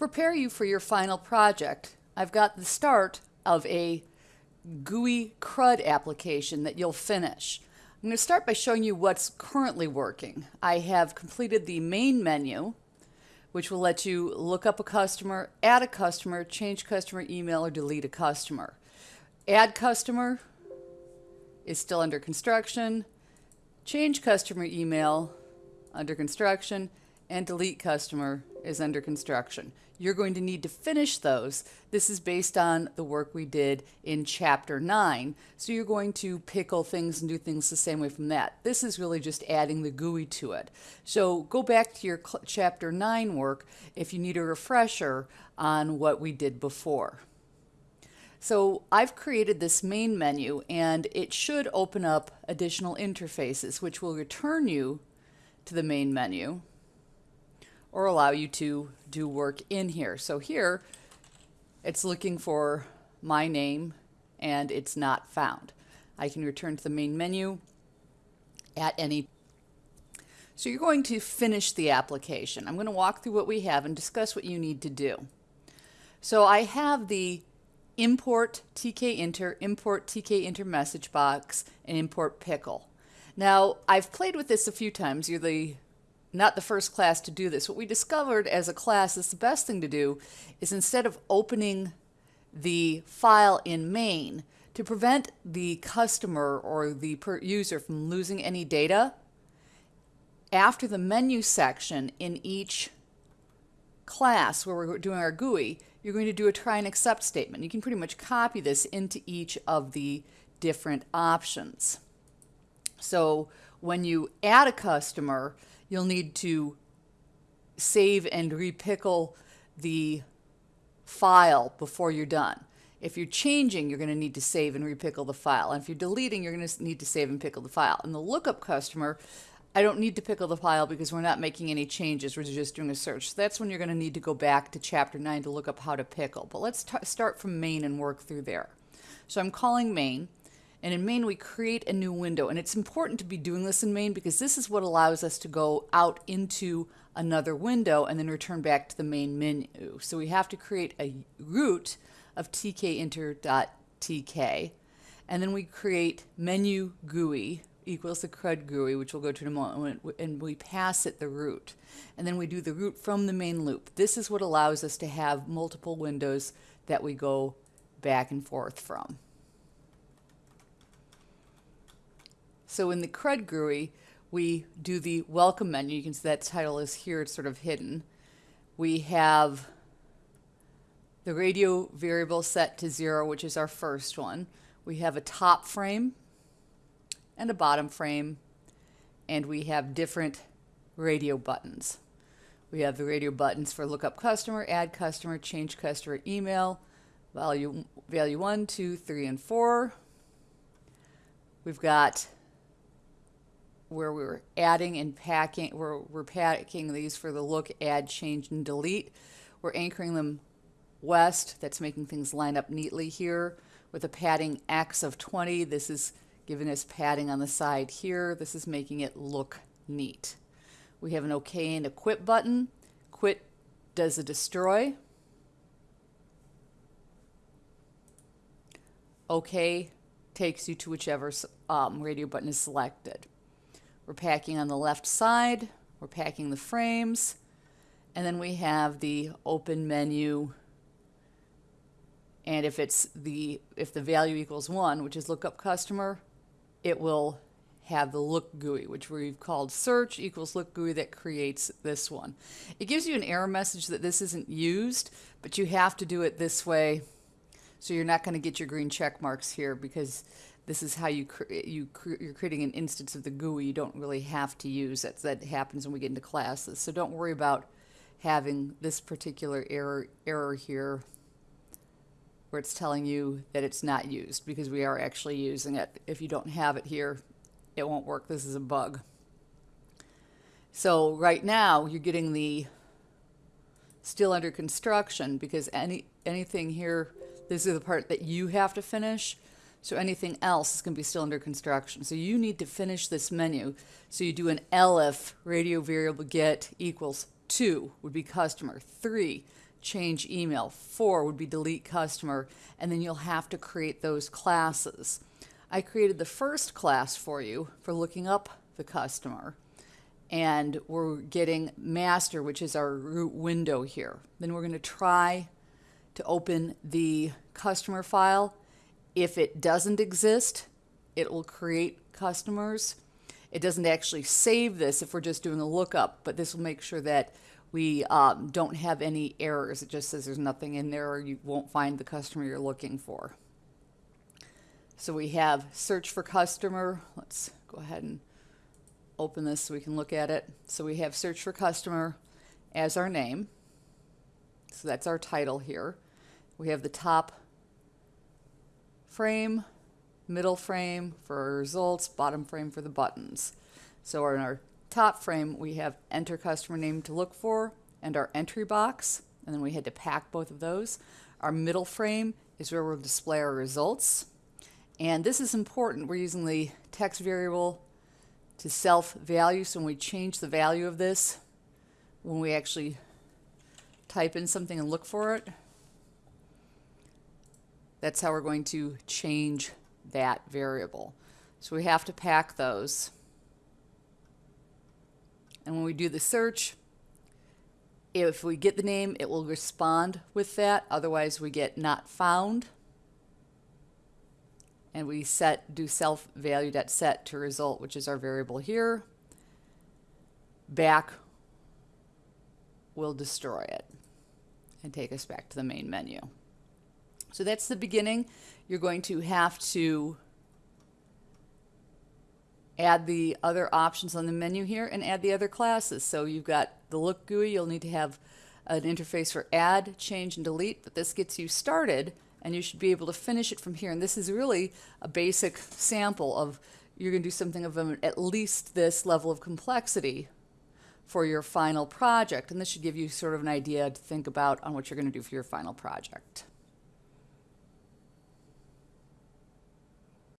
prepare you for your final project, I've got the start of a GUI CRUD application that you'll finish. I'm going to start by showing you what's currently working. I have completed the main menu, which will let you look up a customer, add a customer, change customer email, or delete a customer. Add customer is still under construction. Change customer email under construction and delete customer is under construction. You're going to need to finish those. This is based on the work we did in chapter 9. So you're going to pickle things and do things the same way from that. This is really just adding the GUI to it. So go back to your chapter 9 work if you need a refresher on what we did before. So I've created this main menu and it should open up additional interfaces which will return you to the main menu or allow you to do work in here. So here it's looking for my name and it's not found. I can return to the main menu at any so you're going to finish the application. I'm going to walk through what we have and discuss what you need to do. So I have the import tkinter, import tkinter message box, and import pickle. Now, I've played with this a few times. You're the not the first class to do this. What we discovered as a class is the best thing to do is instead of opening the file in main, to prevent the customer or the user from losing any data, after the menu section in each class where we're doing our GUI, you're going to do a try and accept statement. You can pretty much copy this into each of the different options. So when you add a customer, you'll need to save and repickle the file before you're done. If you're changing, you're going to need to save and repickle the file. And if you're deleting, you're going to need to save and pickle the file. And the lookup customer, I don't need to pickle the file because we're not making any changes. We're just doing a search. So that's when you're going to need to go back to chapter 9 to look up how to pickle. But let's start from main and work through there. So I'm calling main. And in main, we create a new window. And it's important to be doing this in main because this is what allows us to go out into another window and then return back to the main menu. So we have to create a root of tkinter.tk. And then we create menu GUI equals the CRUD GUI, which we'll go to in a moment, and we pass it the root. And then we do the root from the main loop. This is what allows us to have multiple windows that we go back and forth from. So in the CRUD GUI, we do the welcome menu. You can see that title is here, it's sort of hidden. We have the radio variable set to zero, which is our first one. We have a top frame and a bottom frame, and we have different radio buttons. We have the radio buttons for lookup customer, add customer, change customer email, value, value one, two, three, and four. We've got where we're adding and packing, where we're packing these for the look, add, change, and delete. We're anchoring them west. That's making things line up neatly here with a padding X of 20. This is giving us padding on the side here. This is making it look neat. We have an OK and a quit button. Quit does a destroy. OK takes you to whichever um, radio button is selected. We're packing on the left side, we're packing the frames, and then we have the open menu. And if it's the if the value equals one, which is lookup customer, it will have the look GUI, which we've called search equals look GUI that creates this one. It gives you an error message that this isn't used, but you have to do it this way. So you're not going to get your green check marks here because this is how you you you're creating an instance of the GUI. You don't really have to use it. That happens when we get into classes. So don't worry about having this particular error error here where it's telling you that it's not used because we are actually using it. If you don't have it here, it won't work. This is a bug. So right now you're getting the still under construction because any anything here, this is the part that you have to finish. So anything else is going to be still under construction. So you need to finish this menu. So you do an LF radio variable get equals 2 would be customer. 3, change email. Four would be delete customer, and then you'll have to create those classes. I created the first class for you for looking up the customer. And we're getting master, which is our root window here. Then we're going to try to open the customer file. If it doesn't exist, it will create customers. It doesn't actually save this if we're just doing a lookup, but this will make sure that we um, don't have any errors. It just says there's nothing in there or you won't find the customer you're looking for. So we have search for customer. Let's go ahead and open this so we can look at it. So we have search for customer as our name. So that's our title here. We have the top frame, middle frame for our results, bottom frame for the buttons. So in our top frame, we have enter customer name to look for and our entry box, and then we had to pack both of those. Our middle frame is where we'll display our results. And this is important. We're using the text variable to self value. So when we change the value of this, when we actually type in something and look for it, that's how we're going to change that variable. So we have to pack those. And when we do the search, if we get the name, it will respond with that. Otherwise, we get not found. And we set do self value.set to result, which is our variable here. Back will destroy it and take us back to the main menu. So that's the beginning. You're going to have to add the other options on the menu here and add the other classes. So you've got the look GUI, you'll need to have an interface for add, change, and delete, but this gets you started and you should be able to finish it from here. And this is really a basic sample of you're going to do something of at least this level of complexity for your final project. And this should give you sort of an idea to think about on what you're going to do for your final project.